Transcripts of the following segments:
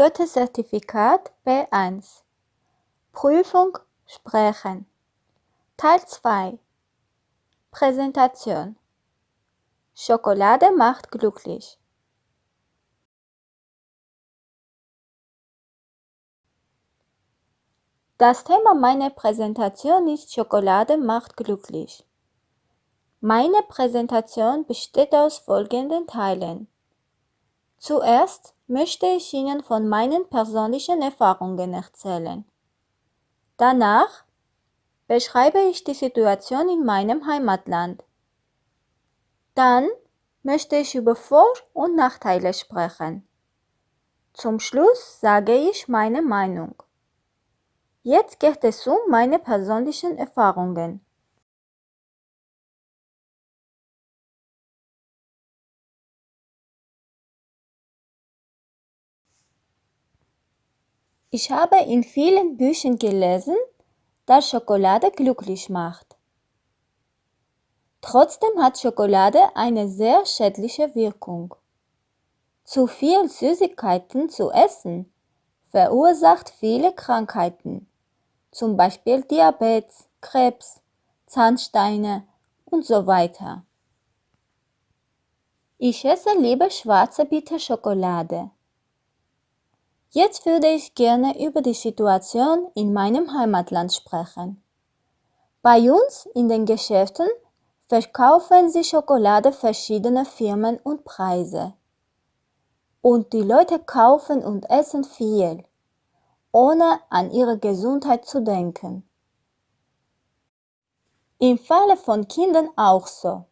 Goethe-Zertifikat B1 Prüfung Sprechen Teil 2 Präsentation Schokolade macht glücklich. Das Thema meiner Präsentation ist Schokolade macht glücklich. Meine Präsentation besteht aus folgenden Teilen. Zuerst möchte ich Ihnen von meinen persönlichen Erfahrungen erzählen. Danach beschreibe ich die Situation in meinem Heimatland. Dann möchte ich über Vor- und Nachteile sprechen. Zum Schluss sage ich meine Meinung. Jetzt geht es um meine persönlichen Erfahrungen. Ich habe in vielen Büchern gelesen, dass Schokolade glücklich macht. Trotzdem hat Schokolade eine sehr schädliche Wirkung. Zu viel Süßigkeiten zu essen verursacht viele Krankheiten, zum Beispiel Diabetes, Krebs, Zahnsteine und so weiter. Ich esse lieber schwarze Bitterschokolade. Jetzt würde ich gerne über die Situation in meinem Heimatland sprechen. Bei uns in den Geschäften verkaufen sie Schokolade verschiedener Firmen und Preise. Und die Leute kaufen und essen viel, ohne an ihre Gesundheit zu denken. Im Falle von Kindern auch so.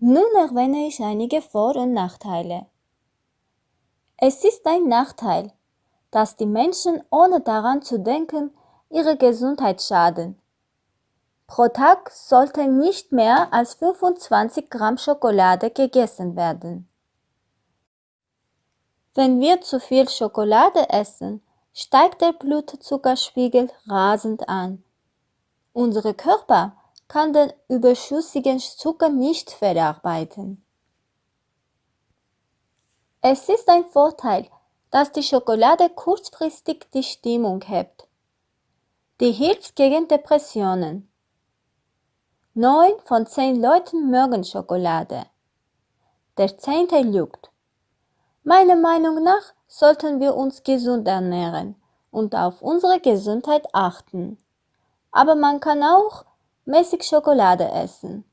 Nun erwähne ich einige Vor- und Nachteile. Es ist ein Nachteil, dass die Menschen ohne daran zu denken ihre Gesundheit schaden. Pro Tag sollten nicht mehr als 25 Gramm Schokolade gegessen werden. Wenn wir zu viel Schokolade essen, steigt der Blutzuckerspiegel rasend an. Unser Körper kann den überschüssigen Zucker nicht verarbeiten. Es ist ein Vorteil, dass die Schokolade kurzfristig die Stimmung hebt. Die hilft gegen Depressionen. Neun von zehn Leuten mögen Schokolade. Der zehnte lügt. Meiner Meinung nach sollten wir uns gesund ernähren und auf unsere Gesundheit achten. Aber man kann auch mäßig Schokolade essen.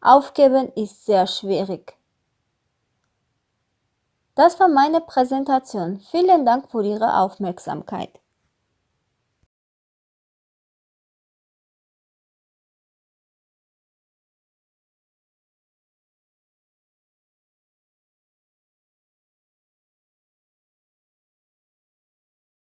Aufgeben ist sehr schwierig. Das war meine Präsentation. Vielen Dank für Ihre Aufmerksamkeit.